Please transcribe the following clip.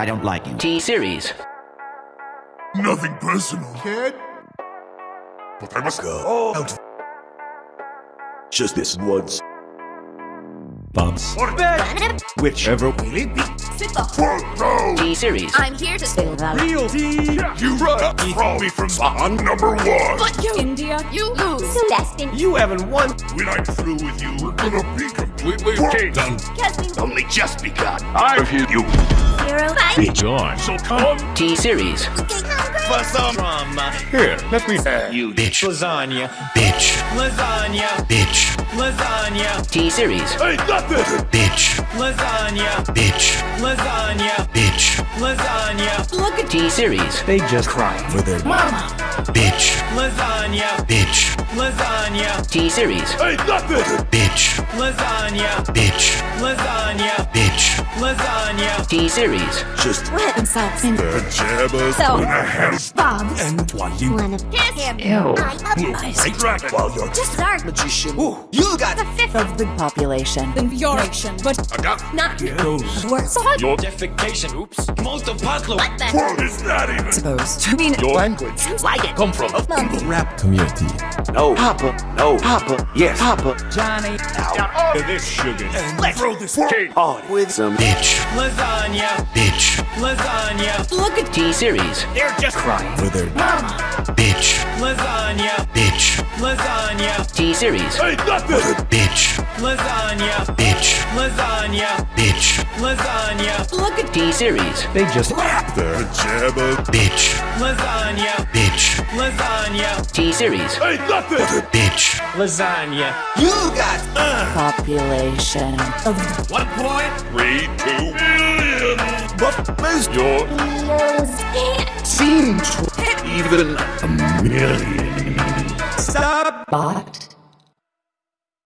I don't like you. T-Series. Nothing personal, kid. But I must go out. Just this once. Bumps. Whichever Photo! T-Series. I'm here to steal that. Real D. You run up from me from on number one. But you, India, you lose. So destined. You haven't won. When I'm through with you, we're gonna be completely done. Because we only just begun. I hear you. zero five. John. So come T-Series. Okay, hungry. For some Drama. here. Let me have you Bitch. Lasagna. bitch. Lasagna. Bitch. Lasagna. T-Series. Hey, nothing! Bitch. Lasagna. Bitch. Lasagna. Bitch. Lasagna. Look at T-Series. They just cry for their mama. Bitch. lasagna. Bitch. Lasagna. T-Series. Hey, nothing! Bitch. Lasagna. Bitch. Lasagna. Bitch. Lasagna. T-Series. Just Wet themselves in Pajamas So- and a house. Bob. And while you Wanna kiss him? Ew. I I drag while you're just dark. magician. Ooh, you got The fifth of the population. of your nation, but I got not goes. worse. So hot. your Defecation. Oops. Molto patlo. What the? What is that even? Supposed to mean Your language. Like it. Come from a Rap community. No Papa. No Papa. Yes, Papa. Johnny. this sugar. Let's throw this cake. On with some bitch. Lasagna. Bitch. Lasagna. Look at T-Series. They're just crying for their mama. Bitch. lasagna. Bitch. Lasagna. T-Series. Hey, nothing! Bitch. Lasagna. Bitch. Lasagna. Bitch. Lasagna. Look at T-Series. They just The pajamas. Bitch. lasagna. Bitch. Lasagna. T-Series. Hey, nothing! Bitch. Lasagna. You got uh. population. One point. Three, two million. But there's your seemed even a million. Stop. Bot.